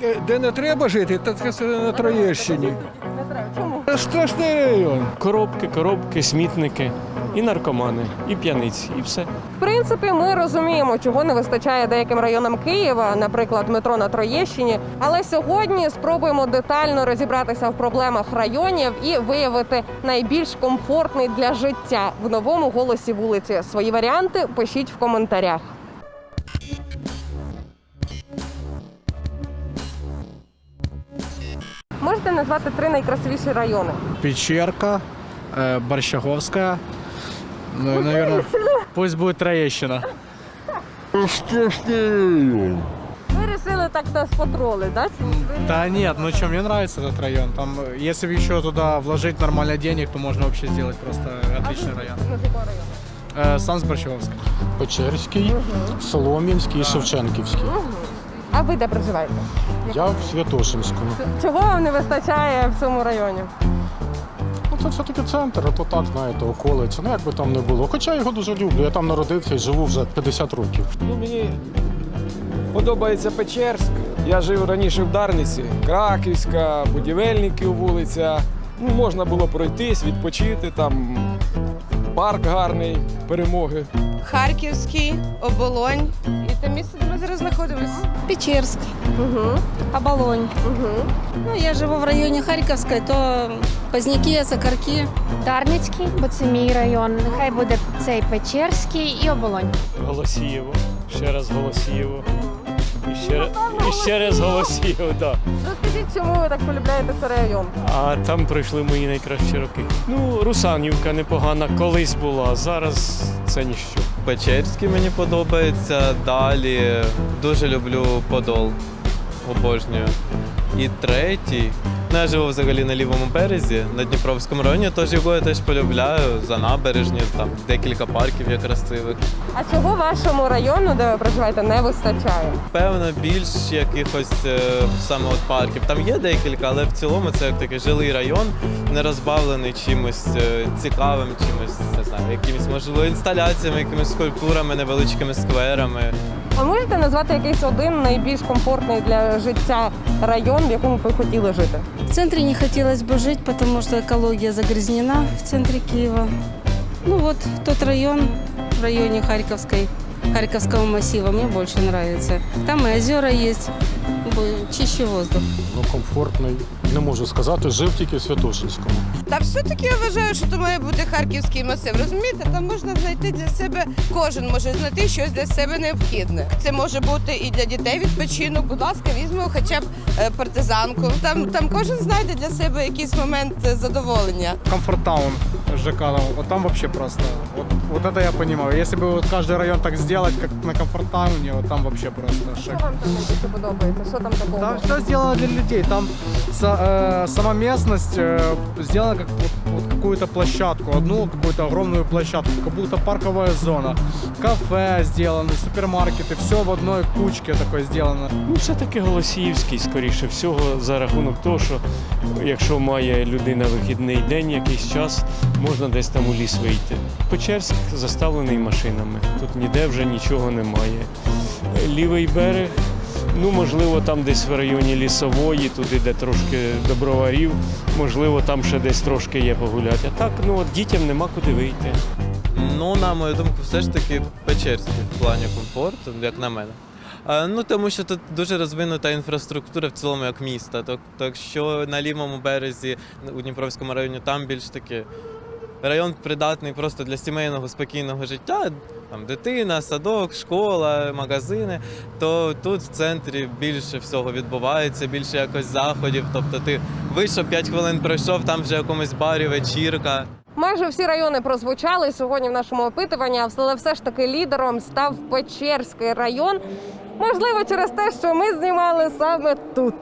Де, де не треба жити, то це на Троєщині. Не. Чому? Страшний район. Коробки, коробки, смітники, і наркомани, і п'яниці, і все. В принципі, ми розуміємо, чого не вистачає деяким районам Києва, наприклад, метро на Троєщині. Але сьогодні спробуємо детально розібратися в проблемах районів і виявити найбільш комфортний для життя в новому голосі вулиці. Свої варіанти пишіть в коментарях. Можете назвати три найкрасивіші райони? Печерка, э, Борщаговская. Ну и, наверное, пусть будет Троещина. Страшний район. Ви вирішили так нас потролити, да? Да нет, ну что, мне нравится этот район. Там, э, если бы еще туда вложить нормально денег, то можно вообще сделать просто отличный район. З якого району? Э, Сан с Борщаговской. Печерський, Солом'янський і Шевченківський. А ви де проживаєте? Я в Святошинському. Чого вам не вистачає в цьому районі? Ну, це все-таки центр, а то так, знаєте, околиця. Ну як би там не було. Хоча я його дуже люблю. Я там народився і живу вже 50 років. Ну, мені подобається Печерськ. Я жив раніше в Дарниці, Краківська, будівельників вулиця. Ну, можна було пройтись, відпочити, там парк гарний, перемоги. Харківський, Оболонь. І місце, де ми зараз знаходимося. Печерск, Угу. Оболонь. Угу. Ну, я живу в районі Харківської, то Позняки, Сокарки. Дарницький, бо це мій район. Нехай буде цей Печерський і оболонь. Голосієво, ще раз Голосієво. І ще, і ще раз Голосієво, так. Розкажіть, чому ви так полюбляєте цей район? А там пройшли мої найкращі роки. Ну, Русанівка непогана колись була, зараз це ніщо. Печерський мені подобається. Далі дуже люблю Подол. Обожнюю. І третій. Ну, я живу взагалі на лівому березі, на Дніпровському районі, тож його я теж полюбляю за набережні, там декілька парків є красивих. А чого вашому району, де ви проживаєте, не вистачає? Певно, більш якихось е, саме от парків. Там є декілька, але в цілому це як такий жилий район, не розбавлений чимось е, цікавим, чимось не знаю, якимись можливо інсталяціями, якимись скульптурами, невеличкими скверами. А можете назвати якийсь один найбільш комфортний для життя район, в якому ви хотіли жити? В центре не хотілося б жити, тому що екологія загрязнена в центре Києва. Ну от тот район в районі Харьковской, Харьковского массива мені більше нравится. Там і озера есть, бо- чище воздух. Ну, комфортний. Не можу сказати, жив тільки в Святошинському. Та все-таки я вважаю, що то має бути харківський масив. Розумієте, там можна знайти для себе, кожен може знайти щось для себе необхідне. Це може бути і для дітей відпочинок. Будь ласка, візьмемо хоча б е, партизанку. Там, там кожен знайде для себе якийсь момент е, задоволення. Комфорт-таун Ну, вот там вообще просто, вот, вот это я понимаю. Если бы вот каждый район так сделать, как на комфорт-тауне, вот там вообще просто Що шик. вам там найбільше подобається? Що там такого? Там все сделано для людей. Там са- э, сама местность э, сделана как вот, какую-то площадку, одну какую-то огромную площадку, как будто парковая зона. Кафе сделаны, супермаркеты, все в одной кучке такой сделано. Ну, все-таки Голосіївський, скоріше всього, за рахунок того, що якщо має людина вихідний день, якийсь час, можна десь там у ліс вийти. Печерськ заставлений машинами. Тут ніде вже нічого немає. Лівий берег, ну можливо, там десь в районі лісової, туди, де трошки доброварів, можливо, там ще десь трошки є погуляти. А так, ну от дітям нема куди вийти. Ну, на мою думку, все ж таки Печерський в плані комфорту, як на мене. Ну тому що тут дуже розвинута інфраструктура в цілому як міста. Так, так що на лівому березі у Дніпровському районі там більш таки район придатний просто для сімейного спокійного життя. Там дитина, садок, школа, магазини. То тут в центрі більше всього відбувається, більше якось заходів. Тобто ти вийшов 5 хвилин пройшов, там вже в якомусь барі вечірка. Майже всі райони прозвучали сьогодні в нашому опитуванні, але все ж таки лідером став Печерський район. Можливо, через те, що ми знімали саме тут.